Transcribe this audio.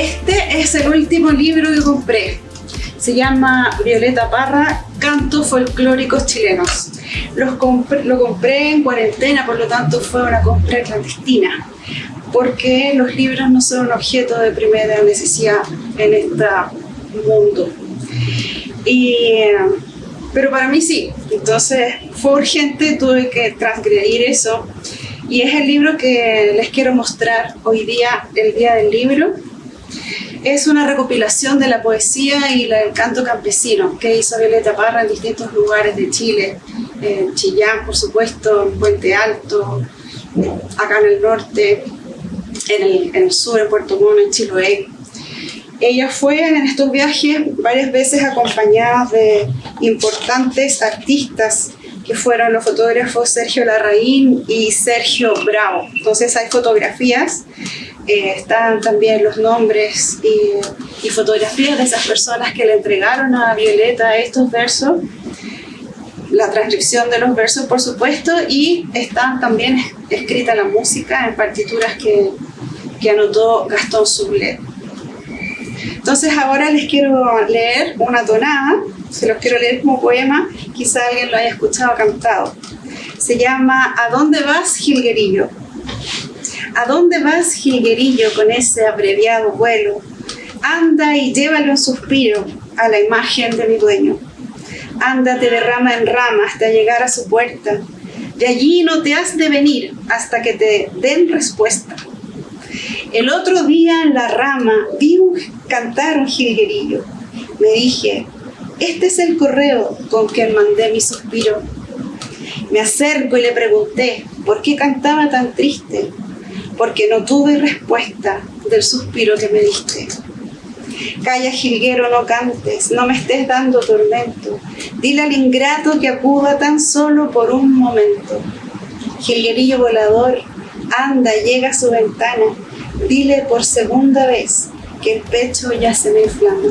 Este es el último libro que compré. Se llama Violeta Parra, Cantos Folclóricos Chilenos. Los lo compré en cuarentena, por lo tanto fue una compra clandestina, porque los libros no son un objeto de primera necesidad en este mundo. Y, pero para mí sí, entonces fue urgente, tuve que transgredir eso y es el libro que les quiero mostrar hoy día, el día del libro. Es una recopilación de la poesía y el canto campesino que hizo Violeta Parra en distintos lugares de Chile, en Chillán, por supuesto, en Puente Alto, acá en el norte, en el, sur, en Puerto Montt, en Chiloé. Ella fue en estos viajes varias veces acompañada de importantes artistas que fueron los fotógrafos Sergio Larraín y Sergio Bravo. Entonces hay fotografías, eh, están también los nombres y, y, fotografías de esas personas que le entregaron a Violeta estos versos, la transcripción de los versos por supuesto, y está también escrita la música en partituras que, que anotó Gastón Sublet. Entonces ahora les quiero leer una tonada, se los quiero leer como poema, quizá alguien lo haya escuchado cantado. Se llama ¿A dónde vas, Gilguerillo? ¿A dónde vas, Gilguerillo, con ese abreviado vuelo? Anda y llévale un suspiro a la imagen de mi dueño. Ándate de rama en rama hasta llegar a su puerta. De allí no te has de venir hasta que te den respuesta. El otro día en la rama vi un, cantar un jilguerillo. Me dije, este es el correo con que mandé mi suspiro. Me acerco y le pregunté, ¿por qué cantaba tan triste? Porque no tuve respuesta del suspiro que me diste. Calla, jilguero, no cantes, no me estés dando tormento. Dile al ingrato que acuda tan solo por un momento. Jilguerillo volador, anda, llega a su ventana Dile por segunda vez que el pecho ya se me inflama.